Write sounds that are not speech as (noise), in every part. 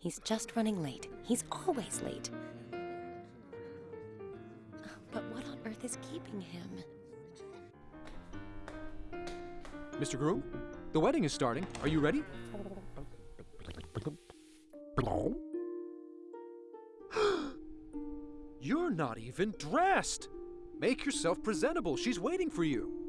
He's just running late. He's always late. But what on earth is keeping him? Mr. Groom, the wedding is starting. Are you ready? (gasps) You're not even dressed! Make yourself presentable. She's waiting for you.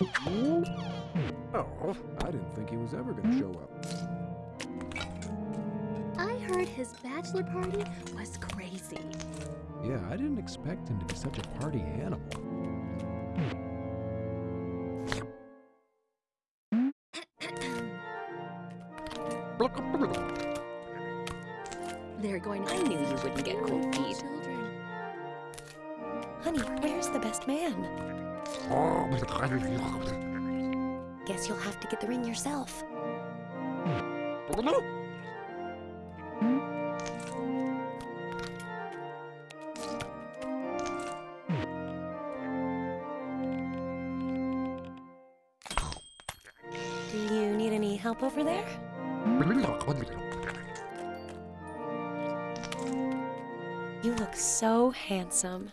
Oh, I didn't think he was ever going to show up. I heard his bachelor party was crazy. Yeah, I didn't expect him to be such a party animal. They're going to I knew you wouldn't get cold feet. children. Honey, where's the best man? (laughs) Guess you'll have to get the ring yourself. Do you need any help over there? You look so handsome.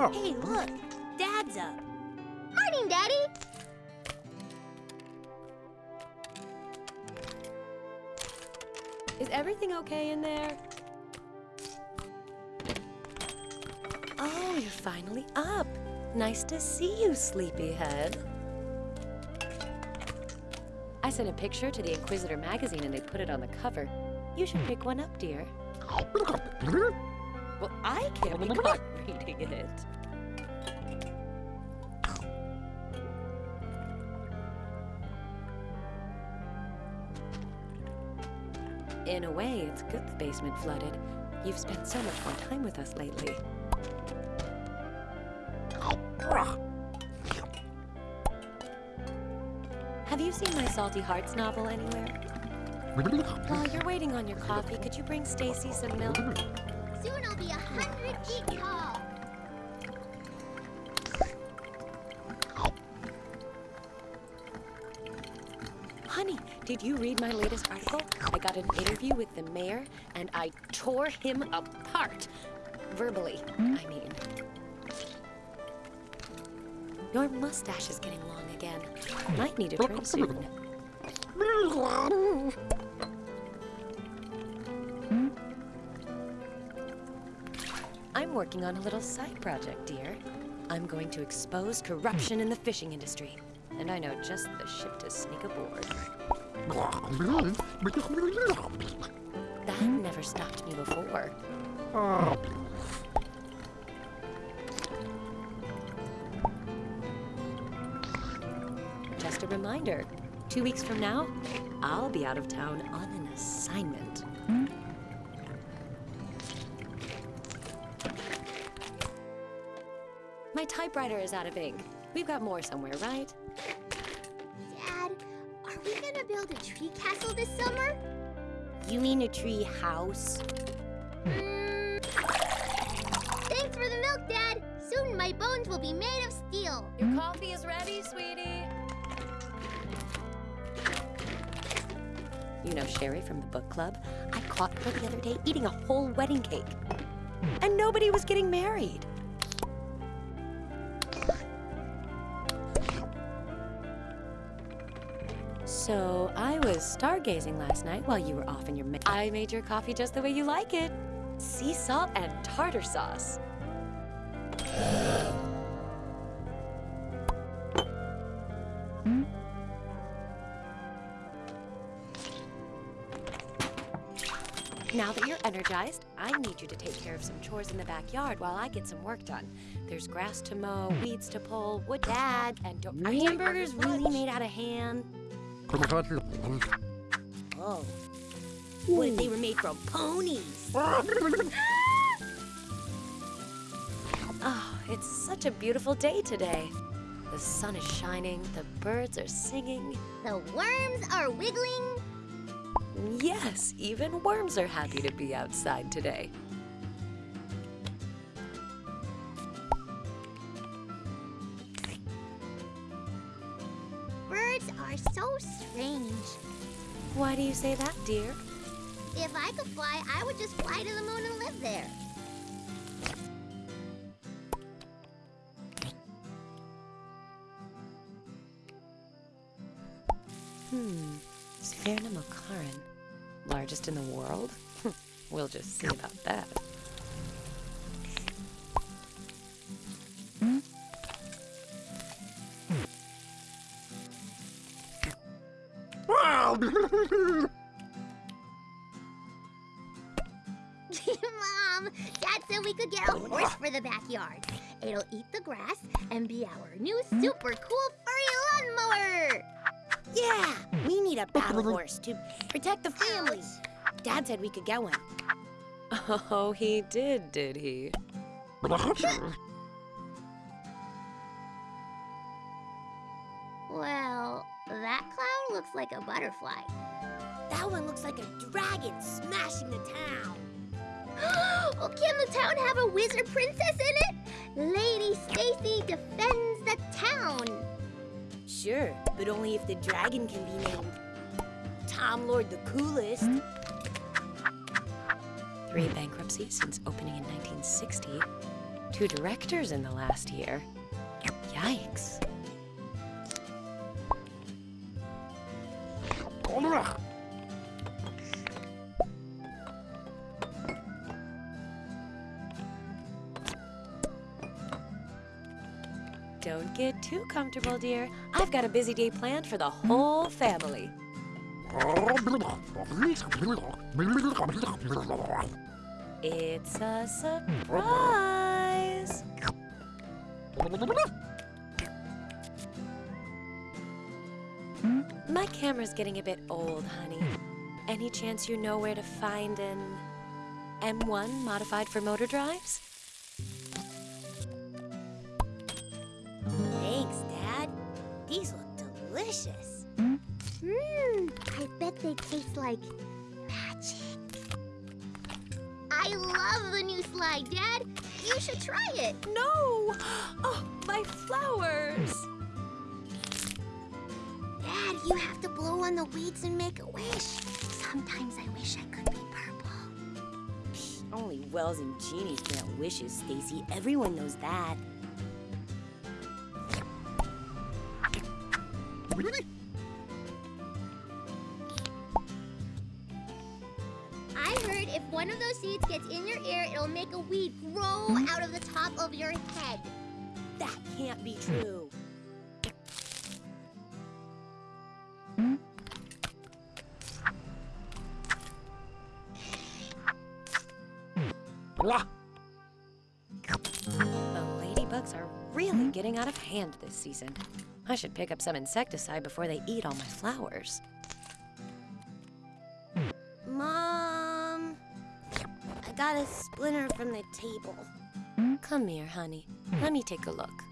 Oh. Hey, look! Dad's up! Morning, Daddy. Is everything okay in there? Oh, you're finally up. Nice to see you, sleepyhead. I sent a picture to the Inquisitor magazine and they put it on the cover. You should pick one up, dear. Well, I can't be caught reading it. In a way, it's good the basement flooded. You've spent so much more time with us lately. Have you seen my Salty Hearts novel anywhere? While you're waiting on your coffee, could you bring Stacy some milk? Soon I'll be a hundred feet tall. Did you read my latest article? I got an interview with the mayor, and I tore him apart. Verbally, I mean. Your mustache is getting long again. Might need a trim soon. I'm working on a little side project, dear. I'm going to expose corruption in the fishing industry. And I know just the ship to sneak aboard. That never stopped me before. Just a reminder two weeks from now, I'll be out of town on an assignment. My typewriter is out of ink. We've got more somewhere, right? Build a tree castle this summer? You mean a tree house? Mm. Thanks for the milk, Dad. Soon my bones will be made of steel. Your coffee is ready, sweetie. You know Sherry from the book club? I caught her the other day eating a whole wedding cake. And nobody was getting married. So I was stargazing last night while you were off in your. Ma- I made your coffee just the way you like it sea salt and tartar sauce. Now that you're energized, I need you to take care of some chores in the backyard while I get some work done. There's grass to mow, weeds to pull, wood, to dad, and don't. Are hamburgers really made out of ham? Oh. What if they were made from ponies? (laughs) Oh, it's such a beautiful day today. The sun is shining, the birds are singing. The worms are wiggling. Yes, even worms are happy to be outside today. Birds are so strange. Why do you say that, dear? If I could fly, I would just fly to the moon and live there. Hmm, Sphyrna Mokarran. Largest in the world? (laughs) we'll just see about that. Dad said we could get a horse for the backyard. It'll eat the grass and be our new super cool furry lawnmower. Yeah, we need a battle (laughs) horse to protect the family. Dad said we could get one. Oh, he did, did he? Well, that cloud looks like a butterfly. That one looks like a dragon smashing the town. (gasps) oh, can the town have a wizard princess in it? Lady Stacy defends the town. Sure, but only if the dragon can be named Tom Lord the Coolest. Three bankruptcies since opening in 1960. Two directors in the last year. Yikes. Comfortable, dear. I've got a busy day planned for the whole family. It's a surprise. My camera's getting a bit old, honey. Any chance you know where to find an M1 modified for motor drives? Like magic. I love the new slide, Dad. You should try it. No! Oh, my flowers! Dad, you have to blow on the weeds and make a wish. Sometimes I wish I could be purple. Only Wells and genies grant wishes, Stacy. Everyone knows that. if one of those seeds gets in your ear, it'll make a weed grow out of the top of your head. That can't be true. The ladybugs are really getting out of hand this season. I should pick up some insecticide before they eat all my flowers. Got a splinter from the table. Come here, honey. Hmm. Let me take a look.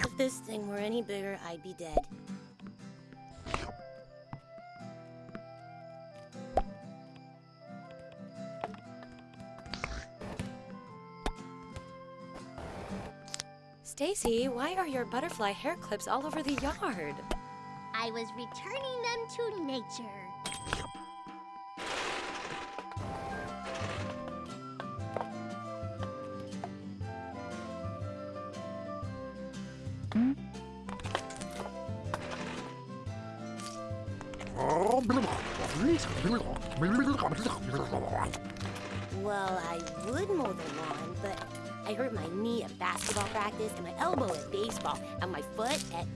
If this thing were any bigger, I'd be dead. Stacy, why are your butterfly hair clips all over the yard? I was returning them to nature. Well, I would mow the lawn, but I hurt my knee at basketball practice, and my elbow at baseball, and my foot at.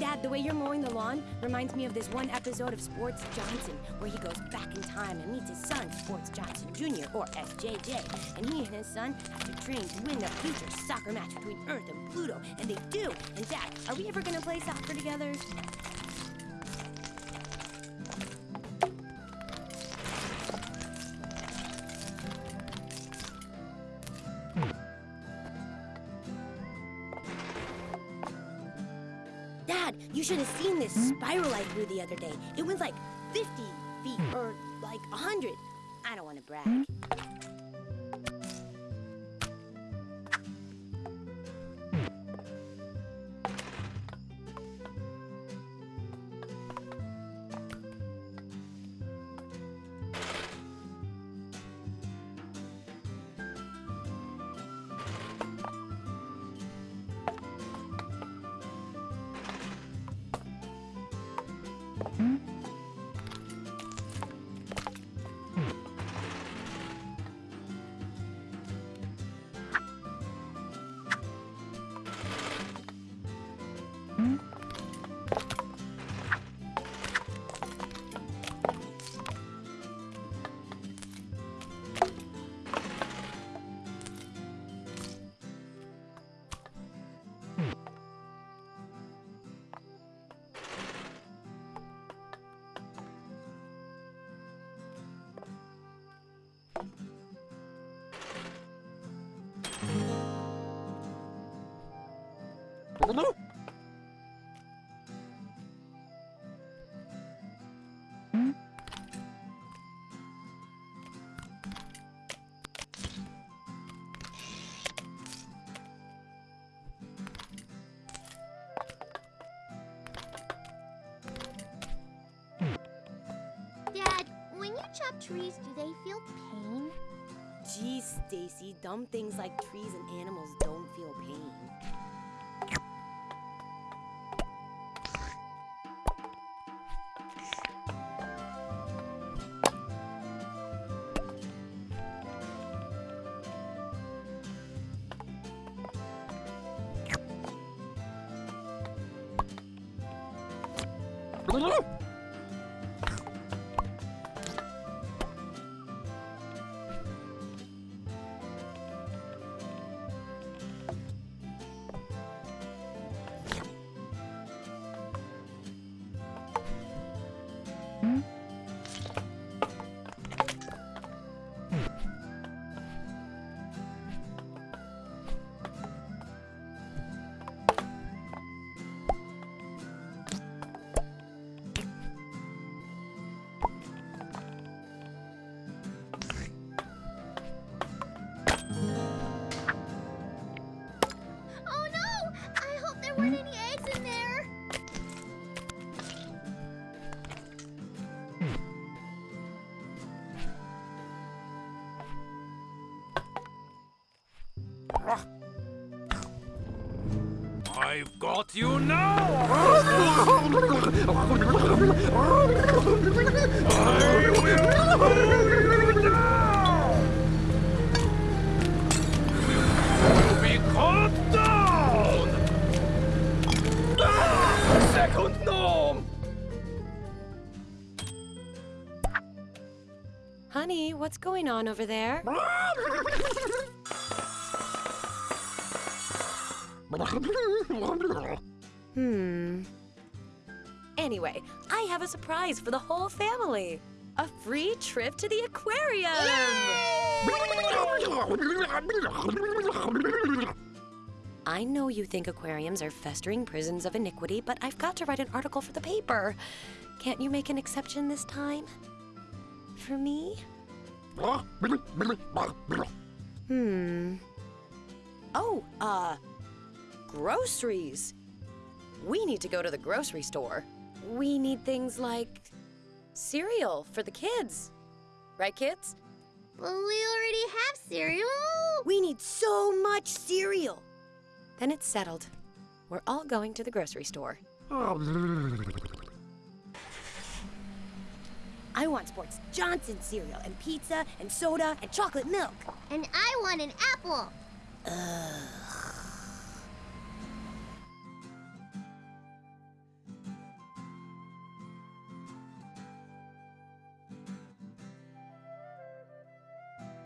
Dad, the way you're mowing the lawn reminds me of this one episode of Sports Johnson where he goes back in time and meets his son, Sports Johnson Jr., or SJJ. And he and his son have to train to win the future soccer match between Earth and Pluto, and they do. And, Dad, are we ever gonna play soccer together? You should have seen this spiral I threw the other day. It went like 50 feet or like 100. I don't want to brag. Trees, do they feel pain? Geez, Stacy, dumb things like trees and animals don't feel pain. (laughs) I've you now! I will you down! You be down! Ah! Second gnome! Honey, what's going on over there? (laughs) Hmm. Anyway, I have a surprise for the whole family. A free trip to the aquarium. I know you think aquariums are festering prisons of iniquity, but I've got to write an article for the paper. Can't you make an exception this time? For me? Hmm. Oh, uh, groceries. We need to go to the grocery store. We need things like cereal for the kids. Right, kids? Well, we already have cereal. We need so much cereal. Then it's settled. We're all going to the grocery store. I want Sports Johnson cereal and pizza and soda and chocolate milk. And I want an apple. Ugh.